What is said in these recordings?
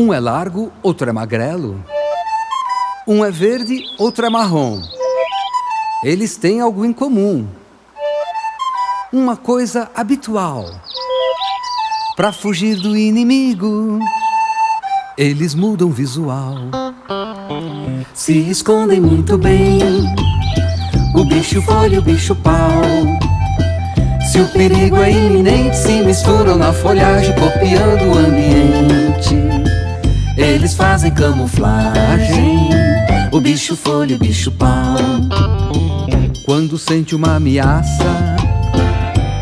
Um é largo, outro é magrelo. Um é verde, outro é marrom. Eles têm algo em comum. Uma coisa habitual. Para fugir do inimigo, eles mudam visual. Se escondem muito bem. O bicho folha o bicho pau. Se o perigo é iminente, se misturam na folhagem, copiando o ambiente. Eles fazem camuflagem. O bicho folha o bicho pau. Quando sente uma ameaça,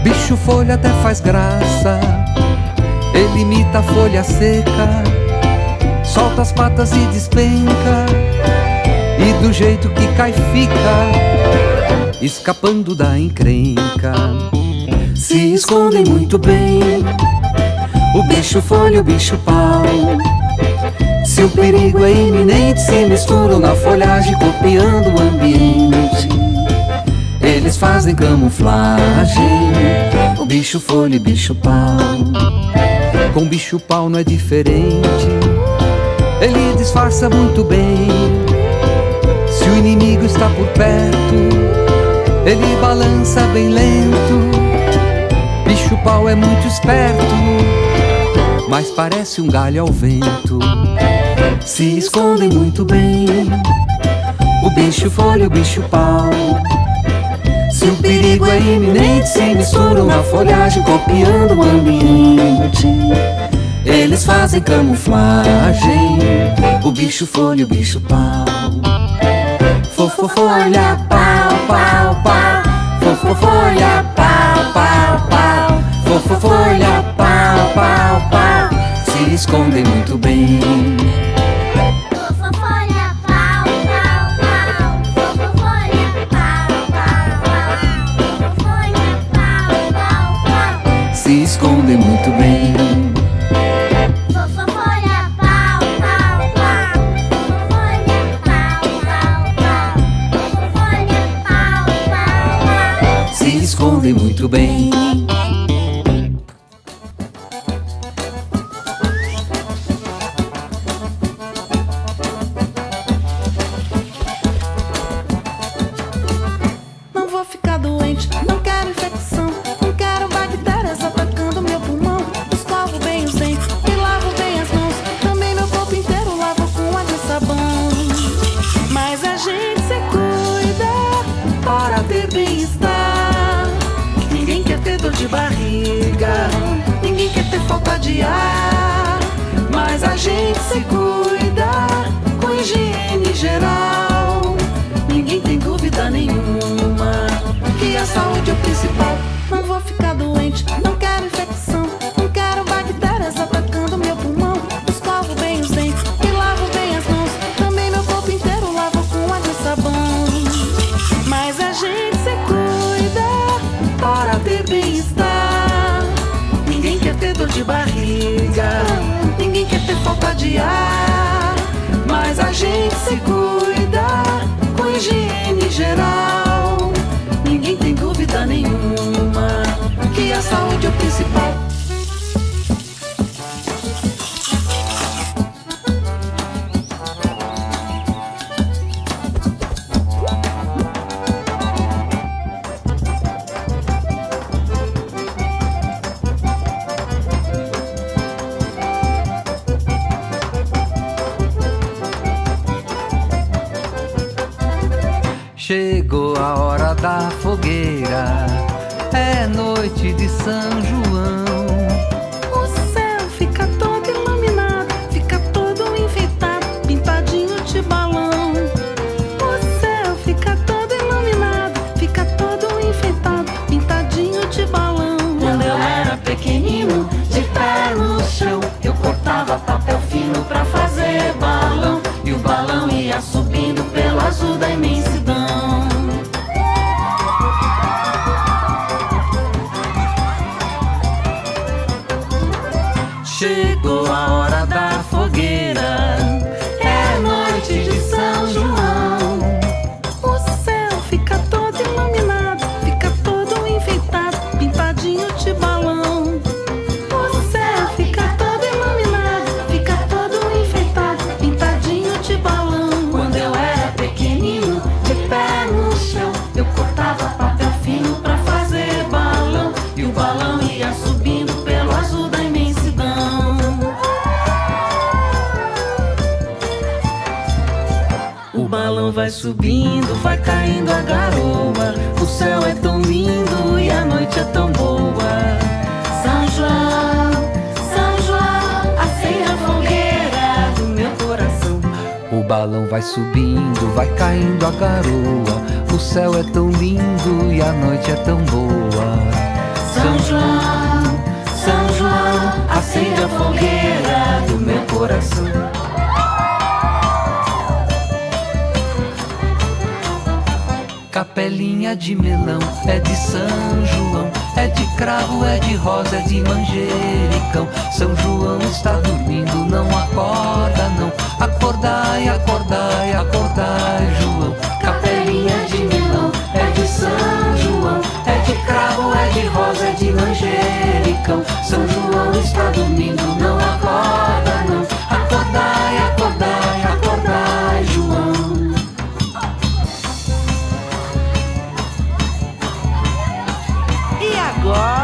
bicho folha até faz graça. Ele imita a folha seca, solta as patas e despenca. E do jeito que cai fica, escapando da encrenca. Se escondem muito bem, o bicho folha o bicho pau. Se o perigo é iminente, se misturam na folhagem, copiando o ambiente. Eles fazem camuflagem, o bicho folha e bicho pau. Com bicho pau não é diferente, ele disfarça muito bem. Se o inimigo está por perto, ele balança bem lento. Bicho pau é muito esperto, mas parece um galho ao vento. Se escondem muito bem, o bicho folha o bicho pau. Se o perigo é iminente, se misturam na folhagem, copiando o ambiente. Eles fazem camuflagem, o bicho folha o bicho pau. Fofo folha, pau, pau, pau. Fofo folha, pau, pau, pau. Fofo folha, pau, pau, pau. Se escondem muito bem. Se escondem muito bem. Fofolha, pau, pau, pau. Fofolha, pau, pau, pau. Fofolha, pau, pau, pau. Se escondem muito bem. Saúde é o principal. Noite subindo, vai caindo a garoa. O céu é tão lindo e a noite é tão boa. São João, São João, acende a fogueira do meu coração. O balão vai subindo, vai caindo a garoa. O céu é tão lindo e a noite é tão boa. São João, Capelinha de melão é de São João, é de cravo, é de rosa, é de manjericão. São João está dormindo, não acorda não. Acordai, acordai, acordai, João. Capelinha de melão é de São João, é de cravo, é de rosa, é de manjericão. São João está dormindo, não E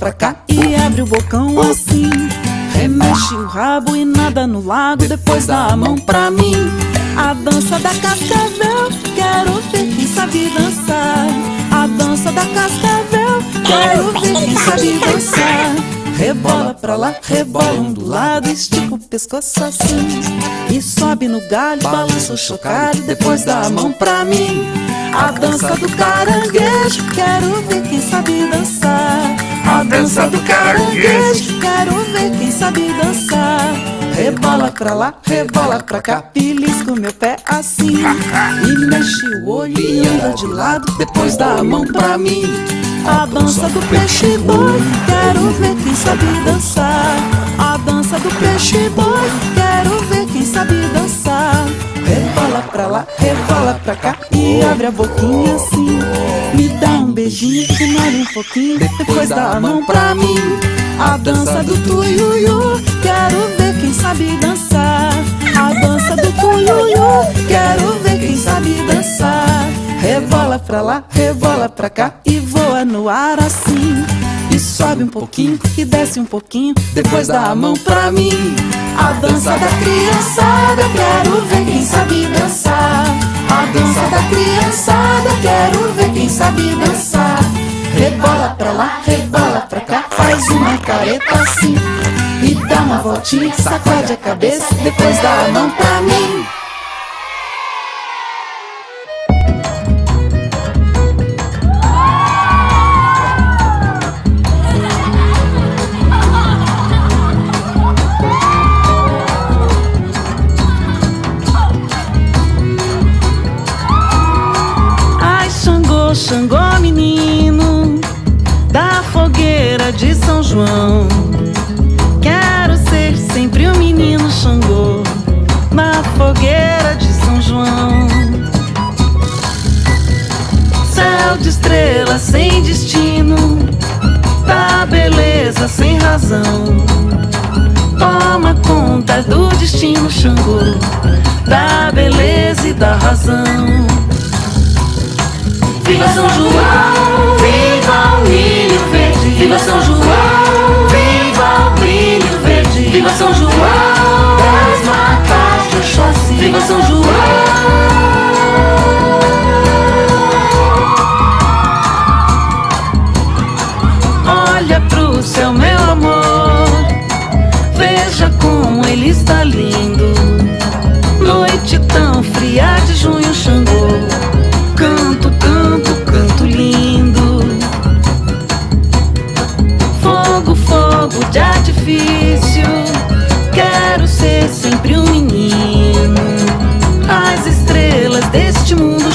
pra cá e abre o bocão assim. Remexe o rabo e nada no lago, depois dá a mão pra mim. A dança da cascavel, quero ver quem sabe dançar. A dança da cascavel, quero ver quem sabe dançar. Rebola pra lá, rebola um do lado, estica o pescoço assim. E sobe no galho, balança o chocalho, depois dá a mão pra mim. A dança do caranguejo, quero ver quem sabe dançar. A dança do caranguejo, quero ver quem sabe dançar. Rebola pra lá, rebola pra cá, belisca o meu pé assim. E mexe o olho e anda de lado, depois dá a mão pra mim. A dança do peixe boi, quero ver quem sabe dançar. A dança do peixe boi, quero ver quem sabe dançar. Rebola pra lá, rebola pra cá e abre a boquinha assim. Me dá um beijinho, que molha um pouquinho, depois dá a mão pra mim. A dança do tuiuiu, quero ver quem sabe dançar. A dança do tuiuiu, quero ver quem sabe dançar. Rebola pra lá, rebola pra cá e voa no ar assim. E sobe um pouquinho, e desce um pouquinho, depois dá a mão pra mim. A dança da criançada, quero ver quem sabe dançar. A dança da criançada, quero ver quem sabe dançar. Rebola pra lá, rebola pra cá, faz uma careta assim. E dá uma voltinha, sacode a cabeça, depois dá a mão pra mim. Destino Xangô, da beleza e da razão. Viva São João, viva o milho verde. Viva São João, viva o milho verde. Viva São João, das matas de Oxóssi. Viva São João. Está lindo. Noite tão fria de junho, Xangô. Canto, canto, canto lindo. Fogo, fogo de artifício. Quero ser sempre um menino. As estrelas deste mundo,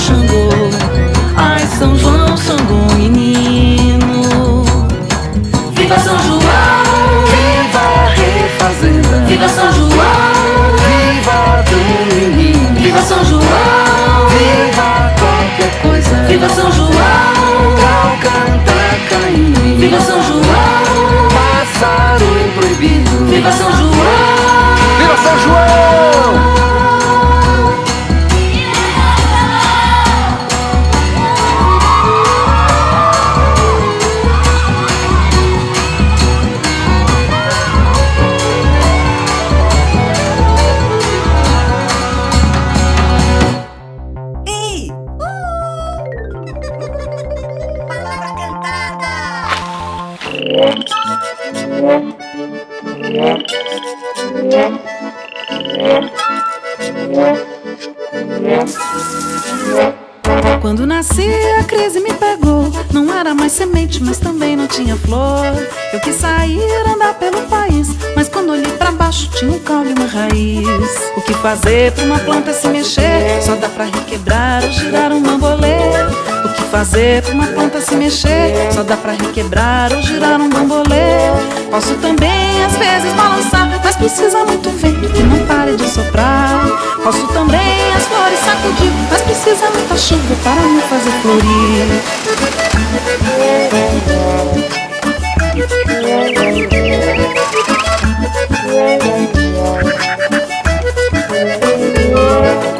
fazer pra uma planta se mexer? Só dá pra requebrar ou girar um bambolê. O que fazer pra uma planta se mexer? Só dá pra requebrar ou girar um bambolê. Posso também, às vezes, balançar. Mas precisa muito vento que não pare de soprar. Posso também as flores sacudir. Mas precisa muita chuva para me fazer florir.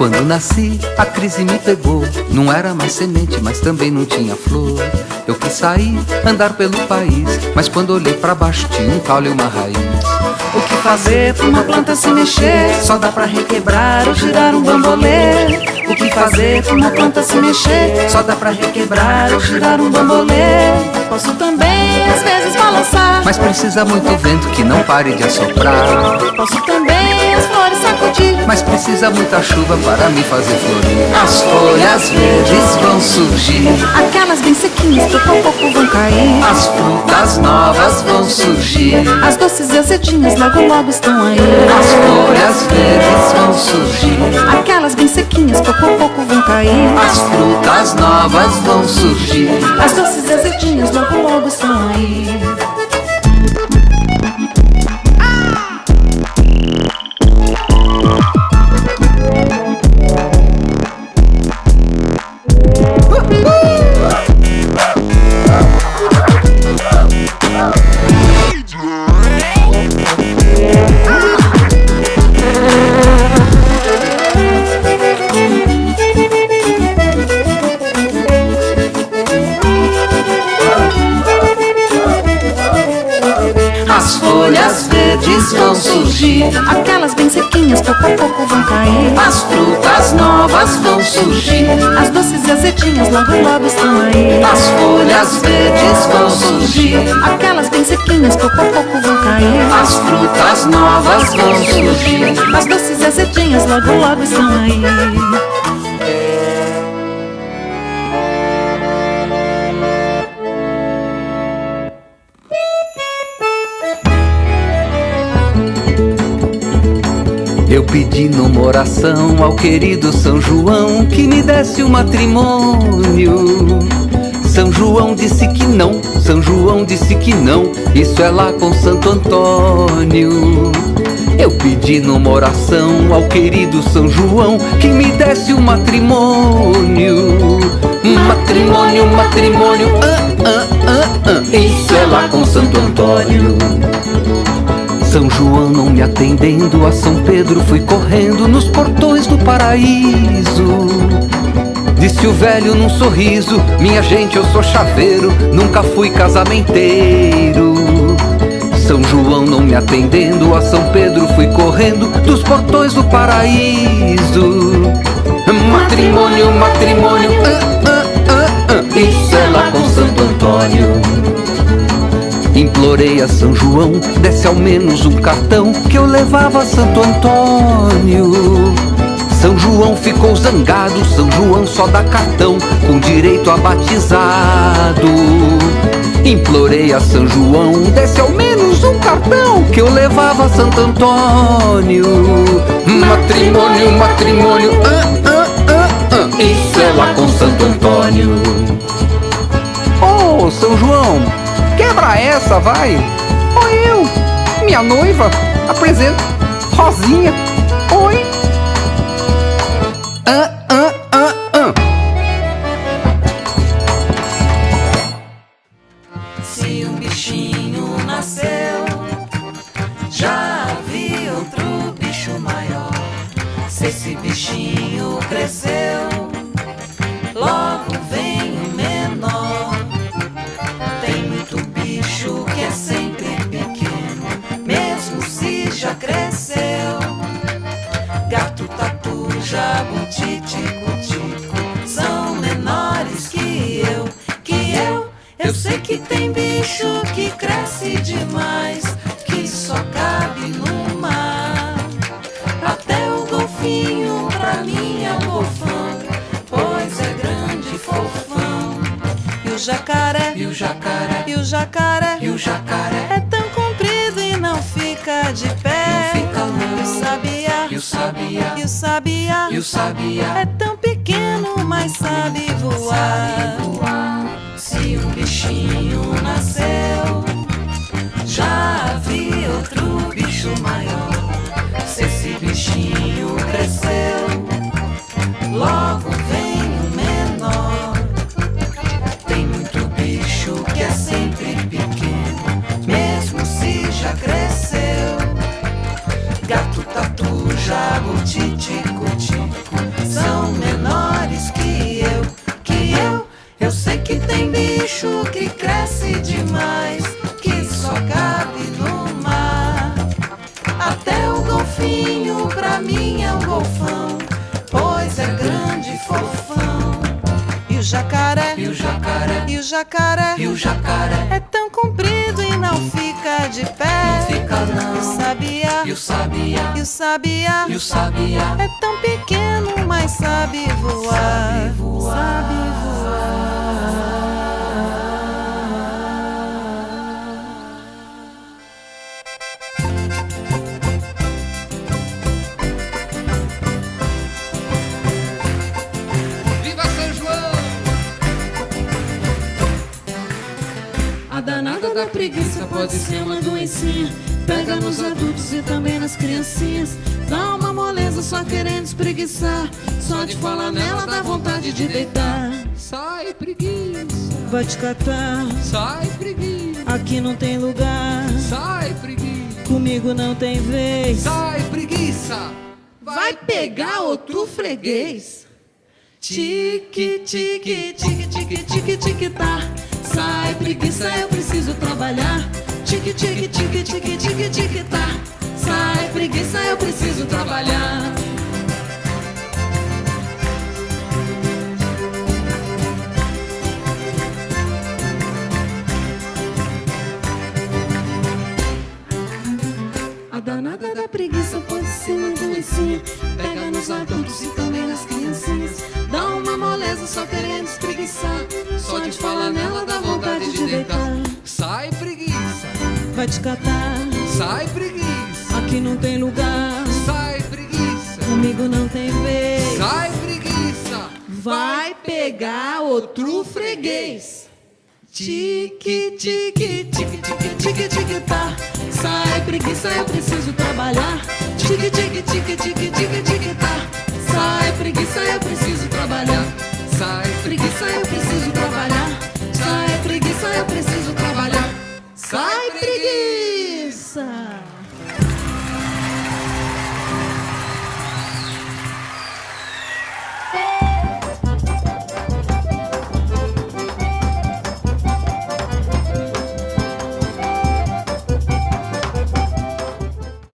Quando nasci, a crise me pegou. Não era mais semente, mas também não tinha flor. Eu quis sair, andar pelo país. Mas quando olhei pra baixo, tinha um caule e uma raiz. O que fazer pra uma planta se mexer? Só dá pra requebrar ou girar um bambolê. O que fazer pra uma planta se mexer? Só dá pra requebrar ou girar um bambolê. Posso também, às vezes, balançar. Mas precisa muito vento que não pare de assoprar. Posso também sacudir. Mas precisa muita chuva para me fazer florir. As folhas verdes vão surgir. Aquelas bem sequinhas pouco a pouco vão cair. As frutas novas vão surgir. As doces e azedinhas logo logo estão aí. As folhas verdes vão surgir. Aquelas bem sequinhas pouco a pouco vão cair. As frutas novas vão surgir. As doces e azedinhas logo logo estão aí. Azedinhas logo logo estão aí. As folhas verdes vão surgir. Aquelas bem sequinhas pouco a pouco vão cair. As frutas novas vão surgir. As doces azedinhas logo logo estão aí. Eu pedi numa oração ao querido São João que me desse o matrimônio. São João disse que não, São João disse que não, isso é lá com Santo Antônio. Eu pedi numa oração ao querido São João que me desse o matrimônio. Matrimônio, matrimônio, ah, ah, ah, ah, isso é lá com Santo Antônio. São João não me atendendo, a São Pedro fui correndo nos portões do paraíso. Disse o velho num sorriso: Minha gente, eu sou chaveiro, nunca fui casamenteiro. São João não me atendendo, a São Pedro fui correndo dos portões do paraíso. Matrimônio, matrimônio, ah, ah, ah, ah, isso é lá com Santo Antônio. Implorei a São João, desse ao menos um cartão que eu levava a Santo Antônio. São João ficou zangado, São João só dá cartão com direito a batizado. Implorei a São João, desse ao menos um cartão que eu levava a Santo Antônio. Matrimônio, matrimônio, ah, ah, ah, ah, isso é lá com Santo Antônio. Ô, São João, quebra essa, vai! Oi, eu, minha noiva, apresento, Rosinha. Oi! Ah, ah, ah, ah. Se um bichinho nasceu, já vi outro bicho maior. Se esse bichinho cresceu, jabuti, tico, tico, são menores que eu, que eu. Eu sei que tem bicho que cresce demais, que só cabe no mar. Até o golfinho pra mim é um golfão, pois é grande e fofão. E o jacaré, E o jacaré, e o jacaré, e o jacaré, é tão comprido e não fica de pé. E o sabiá, e o sabiá, e o sabiá, e o sabiá. é tão pequeno, mas sabe voar. sabe voar. Se um bichinho nasceu, já vi outro bicho maior. Se esse bichinho cresceu, logo vem o menor. Tem muito bicho que é sempre pequeno, mesmo se já cresceu. Gato, tatu, jabuti, jacaré, e o jacaré, é tão comprido e não fica de pé. Não fica, não. E o sabiá, E o sabiá, e o sabiá, e o sabiá é tão pequeno, mas sabe voar. Sabe voar. Sabe voar. Da preguiça pode ser uma doencinha. Pega nos adultos e também nas criancinhas. Dá uma moleza só querendo espreguiçar. Só de falar nela dá vontade de deitar. Sai, preguiça! Vai te catar, Sai, preguiça! aqui não tem lugar. Sai, preguiça! Comigo não tem vez. Sai, preguiça! Vai pegar outro freguês. Tique, tique, tique, tique, tique, tique, tá. Sai, preguiça, eu preciso trabalhar. Tique, tique, tique, tique, tique, tique, tá. preguiça, eu preciso trabalhar. A danada da preguiça pode ser uma doencinha. Pega nos adultos e também nas criancinhas. Dá uma moleza só querendo espreguiçar. Só de falar nela dá vontade de deitar. Sai preguiça, Vai te catar, sai preguiça, aqui não tem lugar. sai preguiça, Comigo não tem vez. sai preguiça. Vai pegar outro freguês. Tique, tique, tique, tique, tique, tique, tá. Sai preguiça, eu preciso trabalhar. Tique, tique, tique, tique, tique, tique, tá. Sai preguiça, eu preciso trabalhar. Sai Preguiça, eu preciso Sai, preguiça!